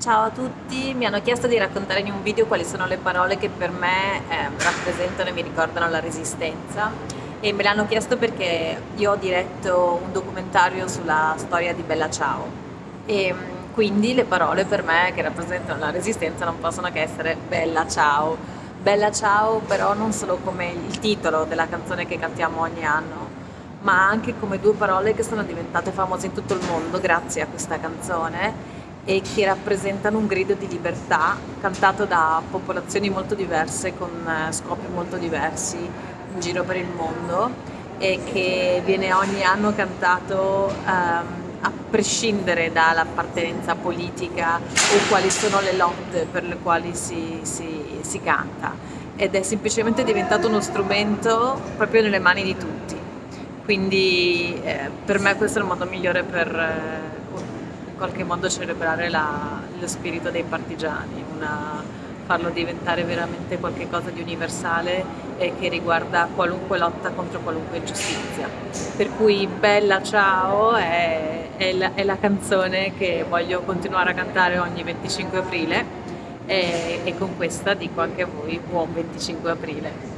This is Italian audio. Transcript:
Ciao a tutti, mi hanno chiesto di raccontare in un video quali sono le parole che per me eh, rappresentano e mi ricordano la resistenza. E me l'hanno chiesto perché io ho diretto un documentario sulla storia di Bella Ciao. E mm, quindi le parole per me che rappresentano la resistenza non possono che essere Bella Ciao. Bella Ciao però non solo come il titolo della canzone che cantiamo ogni anno, ma anche come due parole che sono diventate famose in tutto il mondo grazie a questa canzone e che rappresentano un grido di libertà cantato da popolazioni molto diverse con eh, scopi molto diversi in giro per il mondo e che viene ogni anno cantato um, a prescindere dall'appartenenza politica o quali sono le lotte per le quali si, si, si canta. Ed è semplicemente diventato uno strumento proprio nelle mani di tutti. Quindi eh, per me questo è il modo migliore per eh, qualche modo celebrare la, lo spirito dei partigiani, una, farlo diventare veramente qualcosa di universale e che riguarda qualunque lotta contro qualunque ingiustizia. Per cui Bella Ciao è, è, la, è la, canzone che voglio continuare a cantare ogni 25 aprile e, e con questa dico anche a voi buon 25 aprile.